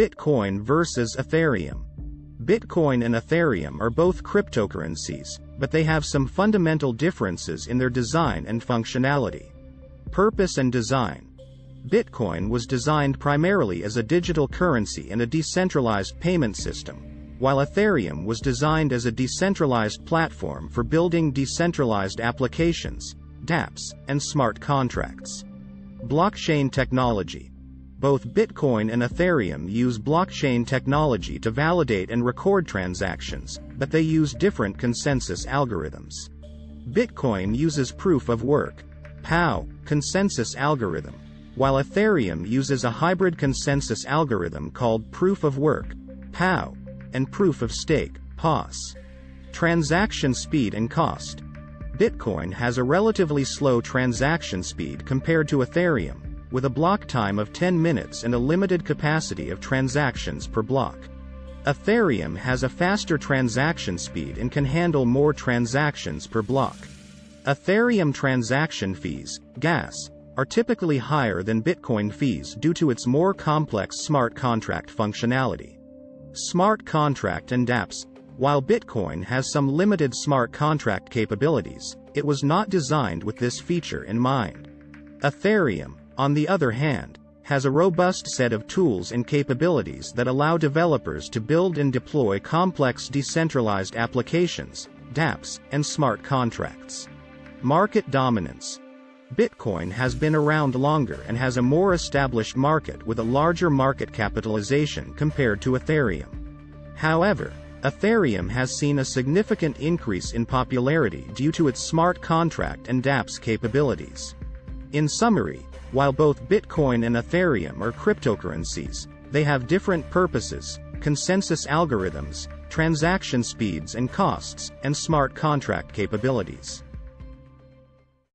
Bitcoin versus Ethereum. Bitcoin and Ethereum are both cryptocurrencies, but they have some fundamental differences in their design and functionality. Purpose and design. Bitcoin was designed primarily as a digital currency and a decentralized payment system, while Ethereum was designed as a decentralized platform for building decentralized applications, dApps, and smart contracts. Blockchain technology. Both Bitcoin and Ethereum use blockchain technology to validate and record transactions, but they use different consensus algorithms. Bitcoin uses proof of work, POW, consensus algorithm, while Ethereum uses a hybrid consensus algorithm called proof of work, POW, and proof of stake, POS. Transaction speed and cost. Bitcoin has a relatively slow transaction speed compared to Ethereum, with a block time of 10 minutes and a limited capacity of transactions per block. Ethereum has a faster transaction speed and can handle more transactions per block. Ethereum transaction fees, gas, are typically higher than Bitcoin fees due to its more complex smart contract functionality. Smart contract and dApps. While Bitcoin has some limited smart contract capabilities, it was not designed with this feature in mind. Ethereum, on the other hand, has a robust set of tools and capabilities that allow developers to build and deploy complex decentralized applications, dApps, and smart contracts. Market dominance. Bitcoin has been around longer and has a more established market with a larger market capitalization compared to Ethereum. However, Ethereum has seen a significant increase in popularity due to its smart contract and dApps capabilities. In summary, while both Bitcoin and Ethereum are cryptocurrencies, they have different purposes, consensus algorithms, transaction speeds and costs, and smart contract capabilities.